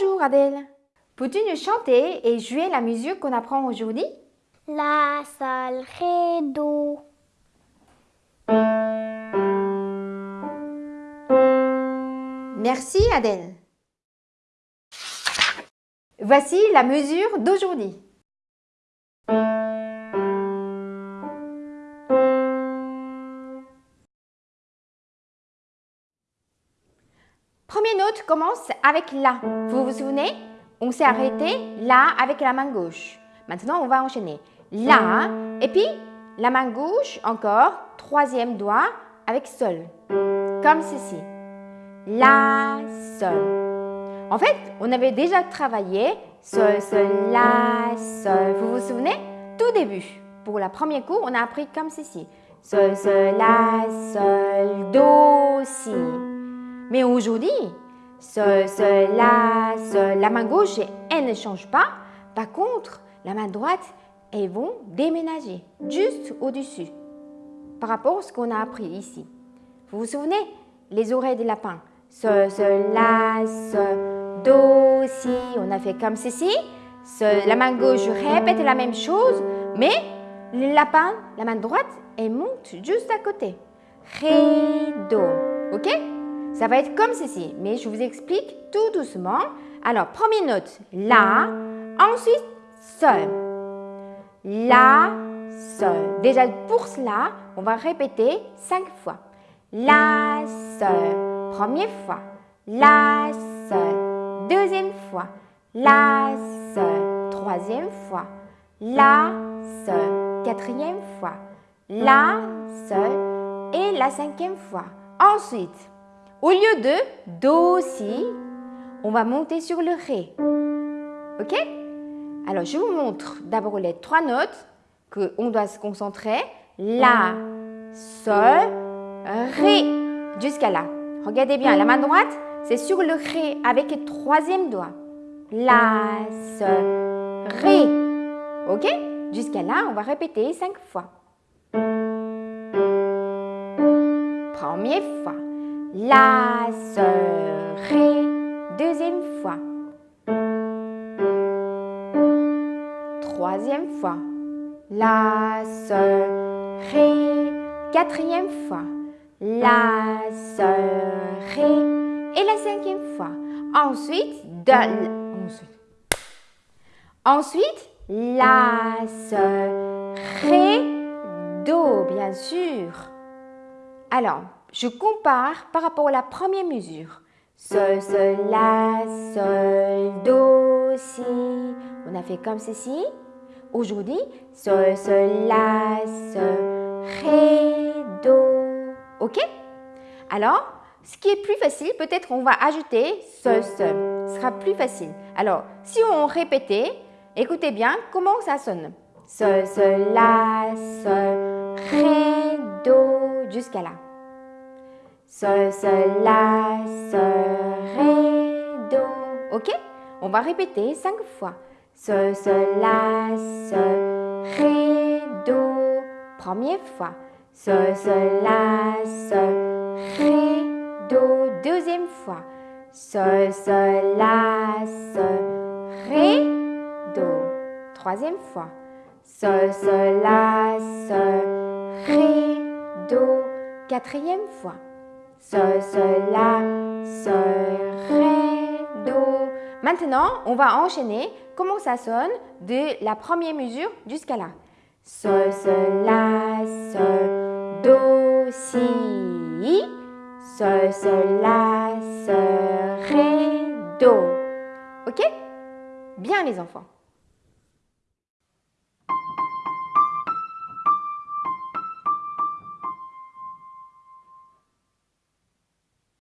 Bonjour Adèle. Peux-tu nous chanter et jouer la musique qu'on apprend aujourd'hui? La, sol, ré, do. Merci Adèle. Voici la mesure d'aujourd'hui. Première note commence avec La. Vous vous souvenez? On s'est arrêté là avec la main gauche. Maintenant, on va enchaîner. La et puis la main gauche encore, troisième doigt avec Sol. Comme ceci. La, Sol. En fait, on avait déjà travaillé Sol, Sol, La, Sol. Vous vous souvenez? Tout début. Pour la première cours, on a appris comme ceci. Sol, Sol, La, Sol, Do, Si. Mais aujourd'hui, Sol, Sol, La, Sol, la main gauche, elle ne change pas. Par contre, la main droite, elles vont déménager juste au-dessus par rapport à ce qu'on a appris ici. Vous vous souvenez Les oreilles des lapins. Sol, Sol, La, Sol, Do, Si. On a fait comme ceci. La main gauche répète la même chose, mais le lapin, la main droite, elle monte juste à côté. Ré, Do. OK? Ça va être comme ceci, mais je vous explique tout doucement. Alors, première note, La, ensuite Sol. La, Sol. Déjà, pour cela, on va répéter cinq fois. La, Sol. Première fois. La, Sol. Deuxième fois. La, Sol. Troisième fois. La, Sol. Quatrième fois. La, Sol. Et la cinquième fois. Ensuite, au lieu de Do, Si, on va monter sur le Ré. OK? Alors, je vous montre d'abord les trois notes qu'on doit se concentrer. La, Sol, Ré, jusqu'à là. Regardez bien, la main droite, c'est sur le Ré avec le troisième doigt. La, Sol, Ré. OK? Jusqu'à là, on va répéter cinq fois. Première fois. La, Sol, Ré. Deuxième fois. Troisième fois. La, Sol, Ré. Quatrième fois. La, Sol, Ré. Et la cinquième fois. Ensuite, ensuite, ensuite, La, Sol, Ré, Do, bien sûr. Alors, je compare par rapport à la première mesure. Sol, Sol, La, Sol, Do, Si. On a fait comme ceci. Aujourd'hui, Sol, Sol, La, Sol, Ré, Do. OK? Alors, ce qui est plus facile, peut-être on va ajouter Sol, Sol. Ce sera plus facile. Alors, si on répétait, écoutez bien comment ça sonne. Sol, Sol, La, Sol, Ré, Do, jusqu'à là. Sol, Sol, La, Sol, Ré, Do. OK On va répéter cinq fois. Sol, Sol, La, Sol, Ré, Do. Première fois. Sol, Sol, La, Sol, Ré, Do. Deuxième fois. Sol, Sol, La, Sol, Ré, Do. Troisième fois. Sol, Sol, La, Sol, Ré, Do. Quatrième fois. Sol, Sol, La, Sol, Ré, Do. Maintenant, on va enchaîner comment ça sonne de la première mesure jusqu'à là. Sol, Sol, La, Sol, Do, Si. Sol, Sol, La, Sol, Ré, Do. OK? Bien les enfants.